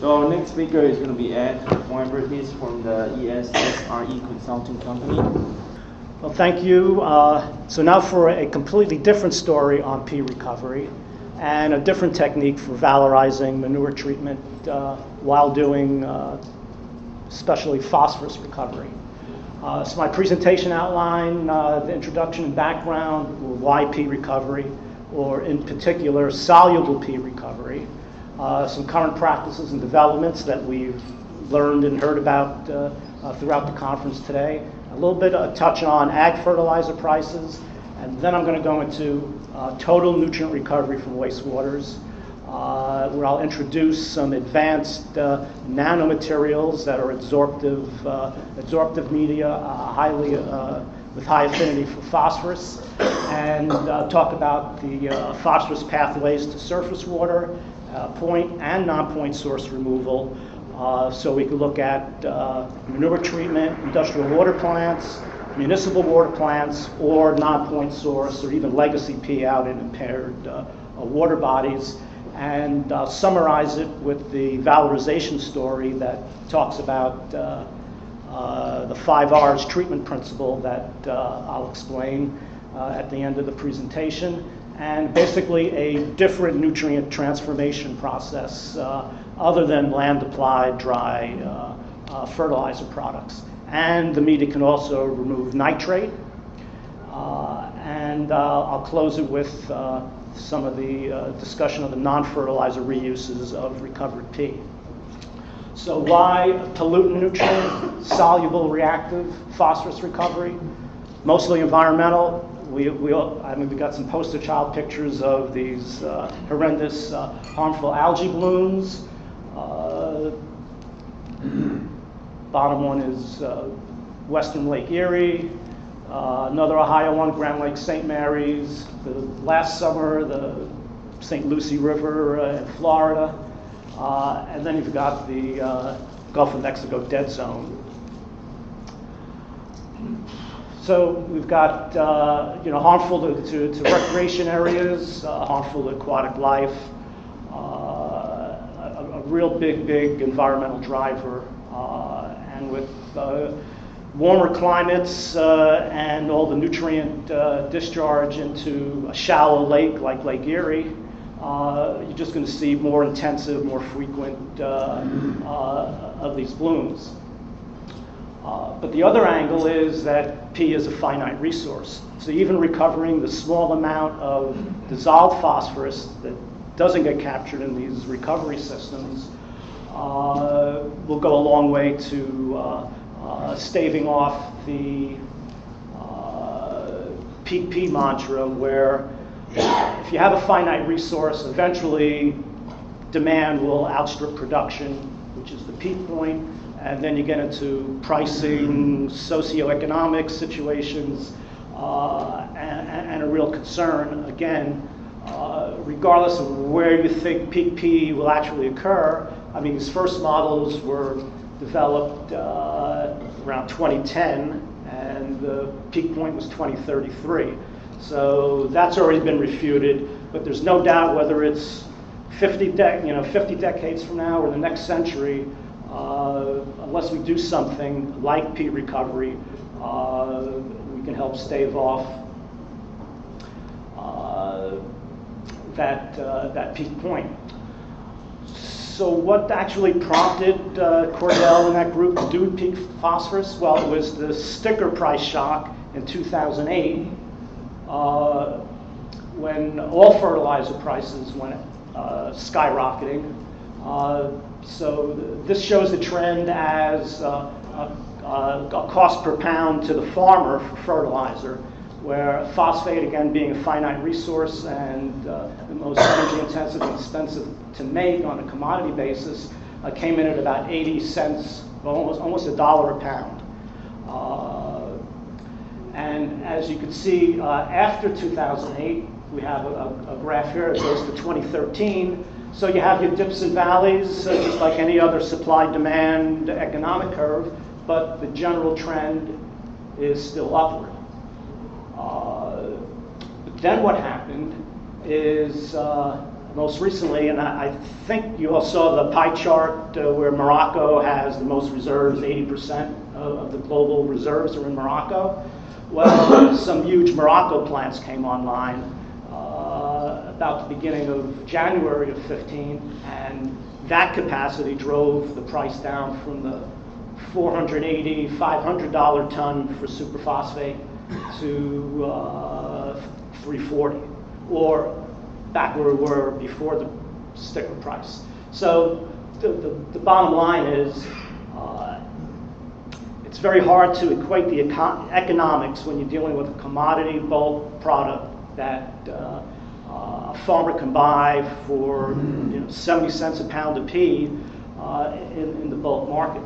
So our next speaker is going to be Ed Weinberg. He's from the ESSRE Consulting Company. Well, thank you. Uh, so now for a completely different story on P recovery and a different technique for valorizing manure treatment uh, while doing uh, especially phosphorus recovery. Uh, so my presentation outline, uh, the introduction and background, why P recovery, or in particular soluble pea recovery, uh, some current practices and developments that we've learned and heard about uh, uh, throughout the conference today, a little bit of touch on ag fertilizer prices, and then I'm going to go into uh, total nutrient recovery from wastewaters, uh, where I'll introduce some advanced nanomaterials that are absorptive, absorptive media, highly with high affinity for phosphorus, and uh, talk about the uh, phosphorus pathways to surface water, uh, point and non-point source removal. Uh, so we can look at uh, manure treatment, industrial water plants, municipal water plants, or non-point source, or even legacy P out in impaired uh, uh, water bodies and uh, summarize it with the valorization story that talks about the five R's treatment principle that I'll explain at the end of the presentation, and basically a different nutrient transformation process uh, other than land applied dry uh, uh, fertilizer products. And the media can also remove nitrate. Uh, and uh, I'll close it with some of the discussion of the non-fertilizer reuses of recovered P. So why pollutant nutrient, soluble reactive phosphorus recovery? Mostly environmental. We, we, all- I mean, we got some poster child pictures of these uh, horrendous uh, harmful algae blooms. Uh, bottom one is uh, Western Lake Erie. Uh, another Ohio one, Grand Lake St. Mary's. The last summer, the St. Lucie River in Florida. And then you've got the Gulf of Mexico dead zone. So we've got uh, you know harmful to, to, to recreation areas, uh, harmful to aquatic life, uh, a, a real big, big environmental driver, uh, and with uh, warmer climates uh, and all the nutrient discharge into a shallow lake like Lake Erie, you're just going to see more intensive, more frequent of these blooms. Uh, but the other angle is that P is a finite resource. So even recovering the small amount of dissolved phosphorus that doesn't get captured in these recovery systems uh, will go a long way to uh, uh, staving off the peak P mantra where if you have a finite resource, eventually demand will outstrip production, which is the peak point, and then you get into pricing, socioeconomic situations, uh, and, and a real concern, again, uh, regardless of where you think peak P will actually occur. I mean, these first models were developed uh, around 2010, and the peak point was 2033. So that's already been refuted, but there's no doubt whether it's 50, de- you know, 50 decades from now or the next century, uh, unless we do something like peat recovery, uh, we can help stave off uh, that, uh, that peak point. So what actually prompted uh, Cordell and that group to do peak phosphorus? Well, it was the sticker price shock in 2008 uh, when all fertilizer prices went skyrocketing. Uh, so th- this shows the trend as uh, a, cost per pound to the farmer for fertilizer, where phosphate, again, being a finite resource and uh, the most energy intensive and expensive to make on a commodity basis, uh, came in at about 80 cents, almost, almost a dollar a pound. Uh, and as you can see, uh, after 2008, we have a, a graph here. It goes to 2013. So you have your dips and valleys, just like any other supply-demand economic curve, but the general trend is still upward. Uh, then what happened is uh, most recently, and I, I think you all saw the pie chart uh, where Morocco has the most reserves, 80% of, of the global reserves are in Morocco. Well, some huge Morocco plants came online about the beginning of January of 15, and that capacity drove the price down from the 480, 500 dollar ton for superphosphate to uh, 340, or back where we were before the sticker price. So the, the, the bottom line is, uh, it's very hard to equate the econ- economics when you're dealing with a commodity bulk product that uh, uh, a farmer can buy for you know, 70 cents a pound of pea uh, in, in the bulk market.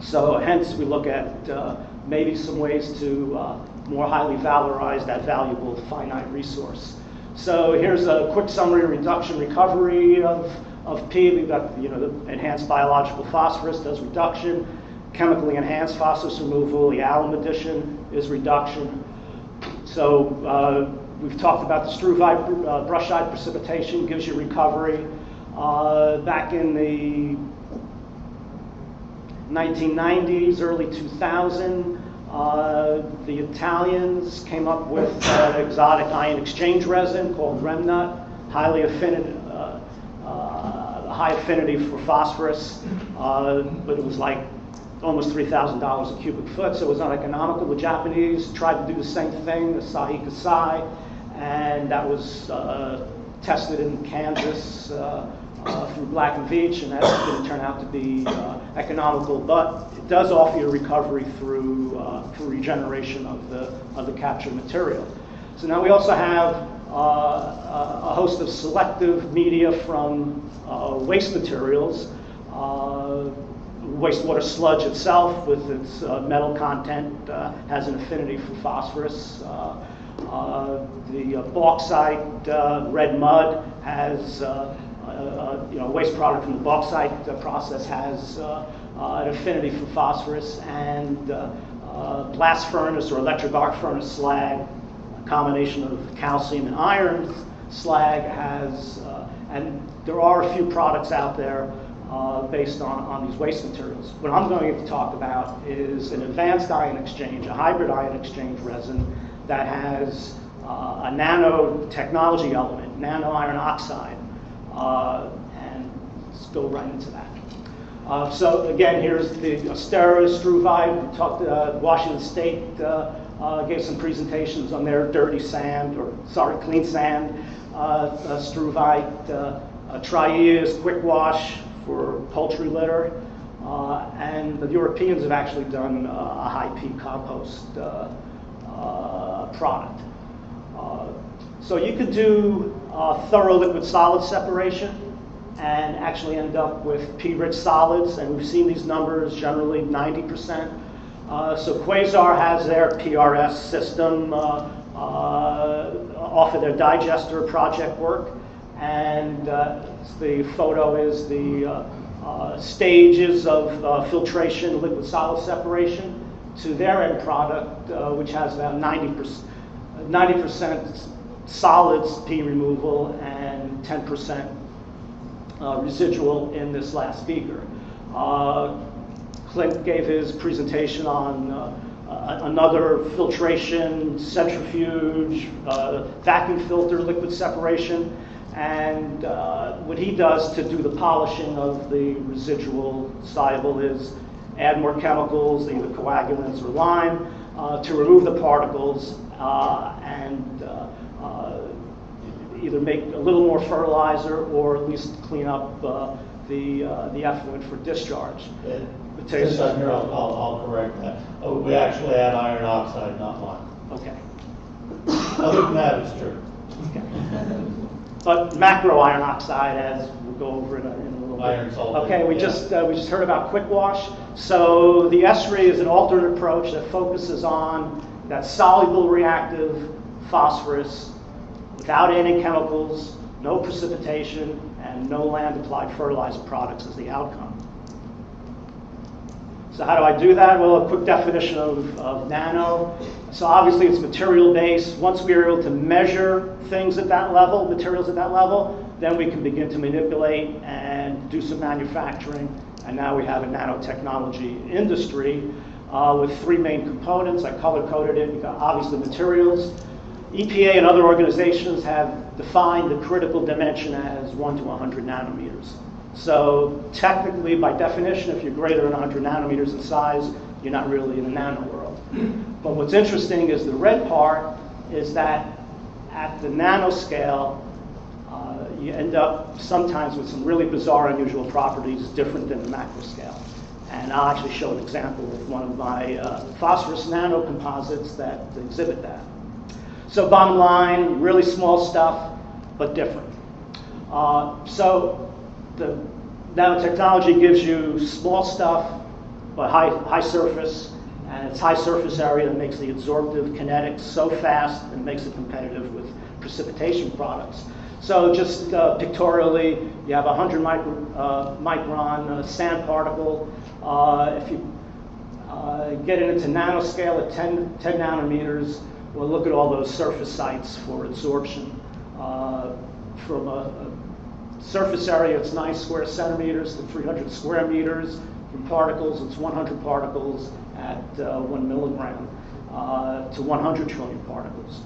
So hence we look at uh, maybe some ways to uh, more highly valorize that valuable finite resource. So here's a quick summary reduction recovery of, of P. We've got you know the enhanced biological phosphorus does reduction, chemically enhanced phosphorus removal, the alum addition is reduction. So uh, we've talked about the struvite uh, brushite precipitation gives you recovery. Uh, back in the 1990s, early 2000, uh, the Italians came up with an exotic ion exchange resin called RIM-NUT, highly affinity, uh, uh, high affinity for phosphorus, uh, but it was like almost $3,000 a cubic foot, so it was uneconomical. The Japanese tried to do the same thing, the Asahi Kasei, and that was uh, tested in Kansas uh, uh, through Black and Veatch, and that didn't turn out to be economical, but it does offer you recovery through, through regeneration of the, of the captured material. So now we also have uh, a host of selective media from uh, waste materials. Uh, wastewater sludge itself, with its metal content, has an affinity for phosphorus. Uh, the uh, bauxite uh, red mud has uh, you know, waste product from the bauxite process has uh, uh, an affinity for phosphorus, and blast furnace or electric arc furnace slag, a combination of calcium and iron slag has, and there are a few products out there based on, on these waste materials. What I'm going to talk about is an advanced ion exchange, a hybrid ion exchange resin that has uh, a nanotechnology element, nano iron oxide, uh, and go right into that. Uh, so again, here's the Ostara, Struvite. We talked. Uh, Washington State uh, uh, gave some presentations on their dirty sand, or sorry, clean sand. Struvite, uh, uh, Trias, Quick Wash for poultry litter, and the Europeans have actually done a high peak compost product. Uh, so you could do uh, thorough liquid solid separation and actually end up with P-rich solids, and we've seen these numbers generally 90%. Uh, so Quasar has their PRS system uh, uh, off of their digester project work, and uh, the photo is the uh, uh, stages of uh, filtration, liquid solid separation to their end product, uh, which has about 90%, 90% solids P removal and 10% uh, residual in this last beaker. Uh, Clint gave his presentation on uh, another filtration, centrifuge, uh, vacuum filter, liquid separation, and uh, what he does to do the polishing of the residual soluble is add more chemicals, either coagulants or lime, uh, to remove the particles uh, and uh, uh, either make a little more fertilizer or at least clean up uh, the, uh, the effluent for discharge. It takes- Since I'm here, I'll, I'll, correct that. Oh, we actually add iron oxide, not lime. Okay. Other than that, it's true. Okay. But macro iron oxide, as we'll go over in a, in a little bit. Iron sulfate, Okay, we yeah. just, uh, we just heard about quick wash. So the ESRI is an alternate approach that focuses on that soluble reactive phosphorus without any chemicals, no precipitation, and no land-applied fertilizer products as the outcome. So how do I do that? Well, a quick definition of, of nano. So obviously it's material based. Once we are able to measure things at that level, materials at that level, then we can begin to manipulate and do some manufacturing. And now we have a nanotechnology industry uh, with three main components. I color coded it. You've got obviously materials. EPA and other organizations have defined the critical dimension as 1 to 100 nanometers. So technically, by definition, if you're greater than 100 nanometers in size, you're not really in the nano world. But what's interesting is the red part is that at the nanoscale, uh, you end up sometimes with some really bizarre, unusual properties different than the macro scale. And I'll actually show an example with one of my uh, phosphorus nanocomposites that exhibit that. So bottom line, really small stuff, but different. Uh, so the nanotechnology gives you small stuff, but high, high surface, and it's high surface area that makes the absorptive kinetics so fast and makes it competitive with precipitation products. So just uh, pictorially, you have a 100 micro, uh, micron uh, sand particle. Uh, if you uh, get it into nanoscale at 10, 10 nanometers, well, look at all those surface sites for absorption. Uh, from a, a, surface area, it's 9 square centimeters to 300 square meters. From particles, it's 100 particles at 1 milligram to 100 trillion particles.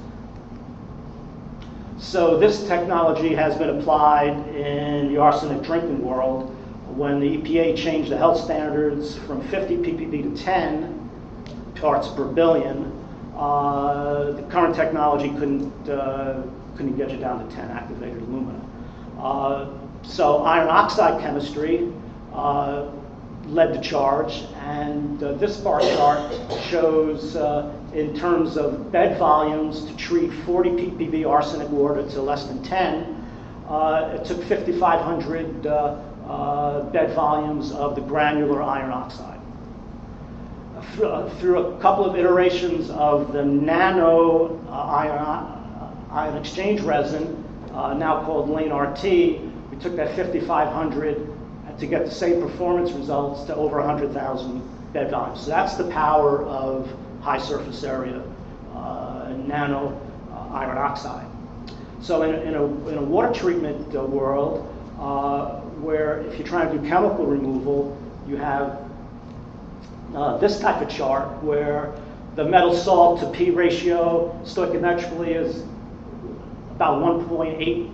So this technology has been applied in the arsenic drinking world when the EPA changed the health standards from 50 ppb to 10 parts per billion. Uh, the current technology couldn't uh, couldn't get you down to 10 activated alumina. Uh, so iron oxide chemistry uh, led the charge, and uh, this bar chart shows uh, in terms of bed volumes to treat 40 ppb arsenic water to less than 10. Uh, it took 5,500 uh, uh, bed volumes of the granular iron oxide. Through, through a couple of iterations of the nano ion, ion exchange resin, now called Layne RT, we took that 5,500 to get the same performance results to over 100,000 bed volumes. So that's the power of high surface area uh, nano uh, iron oxide. So in a, in a, in a water treatment uh, world, where if you're trying to do chemical removal, you have uh, this type of chart where the metal salt to P ratio stoichiometrically is about 1.8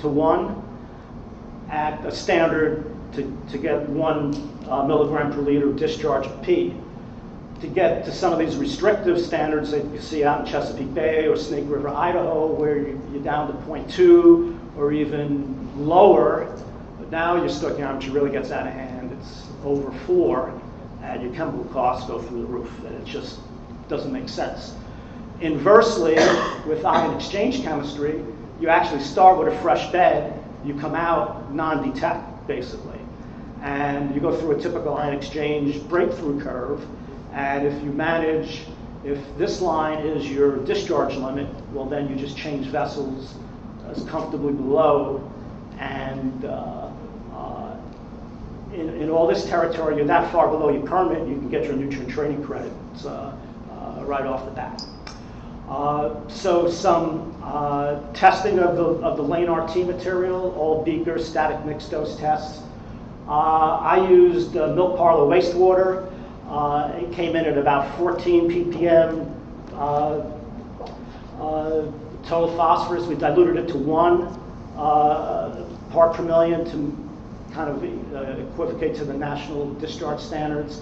to 1 at a standard to, to get one uh, milligram per liter discharge of P to get to some of these restrictive standards that you see out in Chesapeake Bay or Snake River, Idaho, where you're down to 0.2 or even lower. But now your stoichiometry really gets out of hand. It's over four, and your chemical costs go through the roof. And it just doesn't make sense. Inversely, with ion exchange chemistry, you actually start with a fresh bed. You come out non-detect, basically. And you go through a typical ion exchange breakthrough curve and if you manage, if this line is your discharge limit, well, then you just change vessels as comfortably below. And uh, uh, in, in, all this territory, you're that far below your permit, you can get your nutrient training credits uh, uh right off the bat. Uh, so some uh, testing of the, of the Layne RT material, all beaker static mixed dose tests. I used milk parlor wastewater uh, it came in at about 14 ppm uh, uh, total phosphorus. We diluted it to one uh, part per million to kind of uh, equivocate to the national discharge standards.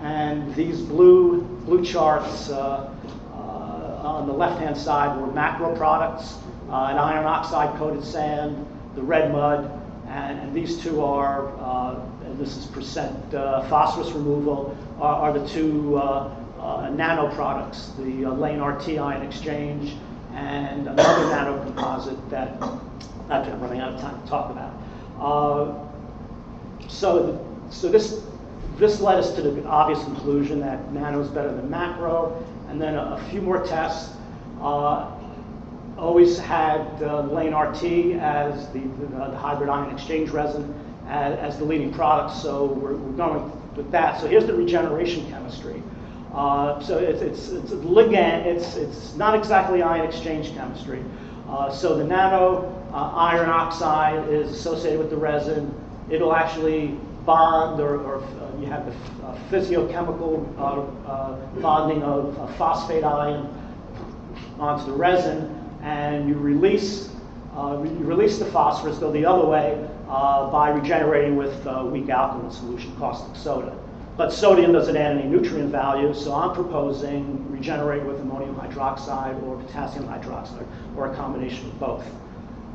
And these blue, blue charts on the left-hand side were macro products, an iron oxide coated sand, the red mud, and, and these two are, uh, this is percent uh, phosphorus removal, are, are the two uh, uh nano products, the uh, Layne RT ion exchange and another nano composite that I'm running out of time to talk about. So, so this this led us to the obvious conclusion that nano is better than macro, and then a, a few more tests. Always had uh, Layne RT as the, the, the, hybrid ion exchange resin as, as the leading product, so we're, we're, going with that. So here's the regeneration chemistry. Uh, so it's, it's, it's ligand, it's, it's not exactly ion exchange chemistry. Uh, so the nano uh, iron oxide is associated with the resin. It'll actually bond, or, or uh, you have the uh, physiochemical bonding of a phosphate ion onto the resin, and you release uh, you release the phosphorus, go the other way uh, by regenerating with uh, weak alkaline solution, caustic soda. But sodium doesn't add any nutrient value, so I'm proposing regenerate with ammonium hydroxide or potassium hydroxide, or a combination of both.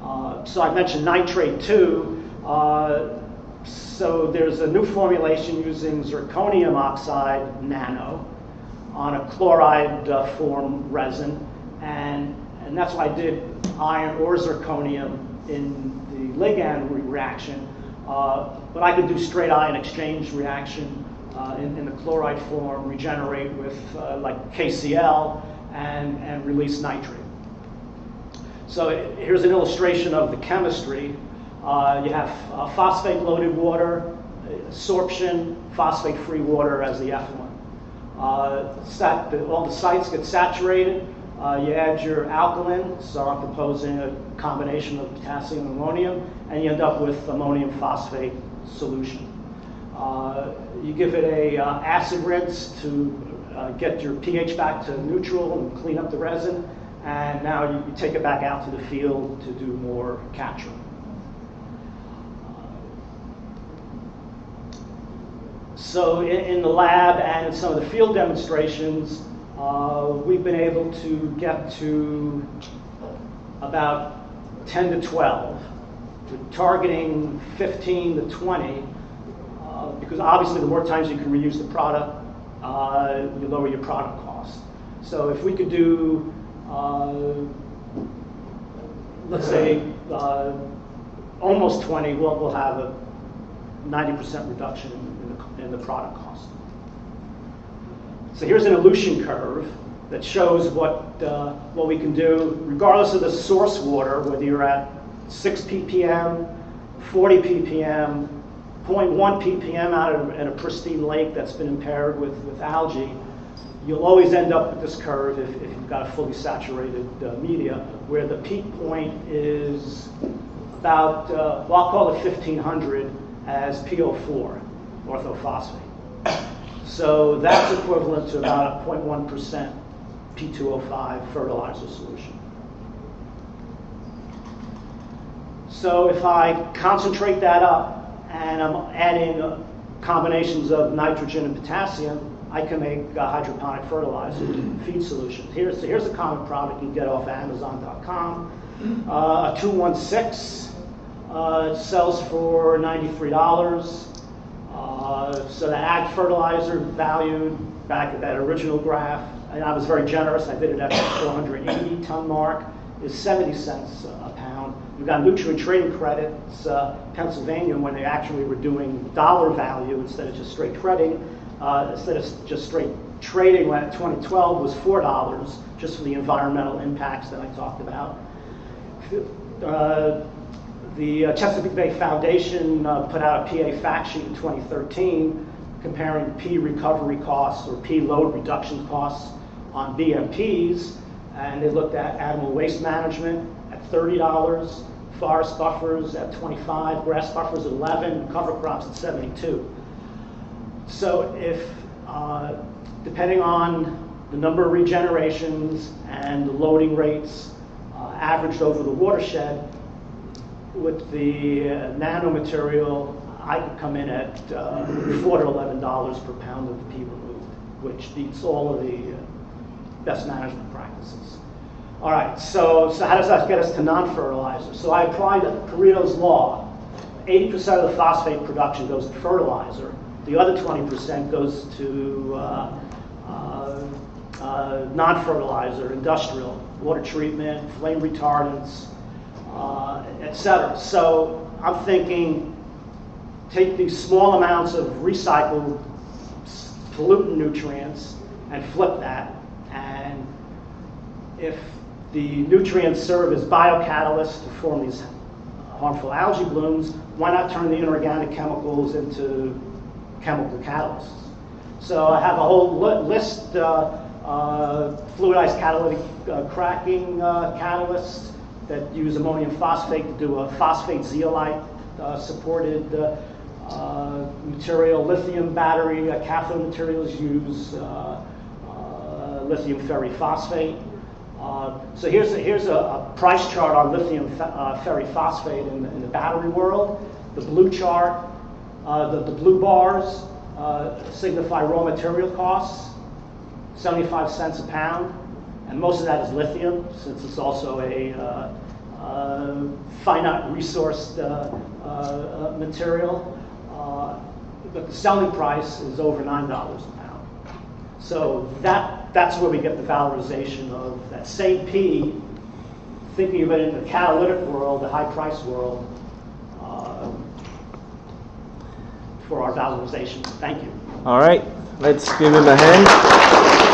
Uh, so I mentioned nitrate too. Uh, so there's a new formulation using zirconium oxide nano on a chloride uh, form resin, and, and that's why I did iron or zirconium in the ligand re- reaction. Uh, but I could do straight ion exchange reaction uh, in, in the chloride form, regenerate with uh, like KCl, and, and release nitrate. So here's an illustration of the chemistry. Uh, you have uh, phosphate-loaded water, sorption, phosphate-free water as the effluent. Uh, sat, all the sites get saturated. Uh, you add your alkaline, so I'm proposing a combination of potassium and ammonium, and you end up with ammonium phosphate solution. Uh, you give it a uh, acid rinse to uh, get your pH back to neutral and clean up the resin, and now you, you take it back out to the field to do more capture. So in, in, the lab and in some of the field demonstrations, uh, we've been able to get to about 10 to 12. We're targeting 15 to 20 uh, because obviously the more times you can reuse the product, uh, you lower your product cost. So if we could do, uh, let's say, uh, almost 20, we'll, we'll have a 90% reduction in the, in the product cost. So here's an elution curve that shows what, uh, what we can do regardless of the source water, whether you're at 6 ppm, 40 ppm, 0.1 ppm out of in a pristine lake that's been impaired with, with algae, you'll always end up with this curve if, if you've got a fully saturated uh, media, where the peak point is about, uh, well, I'll call it 1500 as PO4, orthophosphate. So that's equivalent to about a 0.1% P2O5 fertilizer solution. So if I concentrate that up and I'm adding combinations of nitrogen and potassium, I can make a hydroponic fertilizer feed solution. Here's, here's a common product you can get off Amazon.com. Uh, a 216 uh, sells for $93. Uh, so the ag fertilizer valued back at that original graph, and I was very generous, I did it at the 480 ton mark, is 70 cents a pound. You've got nutrient trading credits, uh, Pennsylvania, when they actually were doing dollar value instead of just straight trading, uh, instead of just straight trading when 2012 was $4 just for the environmental impacts that I talked about. Uh, the uh, Chesapeake Bay Foundation uh, put out a PA fact sheet in 2013 comparing P recovery costs or P load reduction costs on BMPs, and they looked at animal waste management at $30, forest buffers at 25, grass buffers at 11, cover crops at 72. So if, uh, depending on the number of regenerations and the loading rates uh, averaged over the watershed, with the uh, nanomaterial, I could come in at uh, four to eleven dollars per pound of the pea removed, which beats all of the uh, best management practices. All right, so, so how does that get us to non-fertilizer? So I applied Pareto's law. 80% of the phosphate production goes to fertilizer. The other 20% goes to uh, uh, uh, non-fertilizer, industrial, water treatment, flame retardants, uh, etc. So I'm thinking take these small amounts of recycled pollutant nutrients and flip that. And if the nutrients serve as biocatalysts to form these harmful algae blooms, why not turn the inorganic chemicals into chemical catalysts? So I have a whole li list, uh, uh, fluidized catalytic uh, cracking uh, catalysts, that use ammonium phosphate to do a phosphate zeolite uh, supported uh, uh, material. Lithium battery uh, cathode materials use uh, uh, lithium ferriphosphate. So here's a, here's a, a price chart on lithium fe- ferriphosphate in, the- in the battery world. The blue chart, the, the blue bars signify raw material costs, 75 cents a pound, and most of that is lithium, since it's also a uh, uh, finite resource uh, uh, uh, material. Uh, but the selling price is over $9 a pound. So that, that's where we get the valorization of that same P, thinking of it in the catalytic world, the high price world, for our valorization. Thank you. All right, let's give him a hand.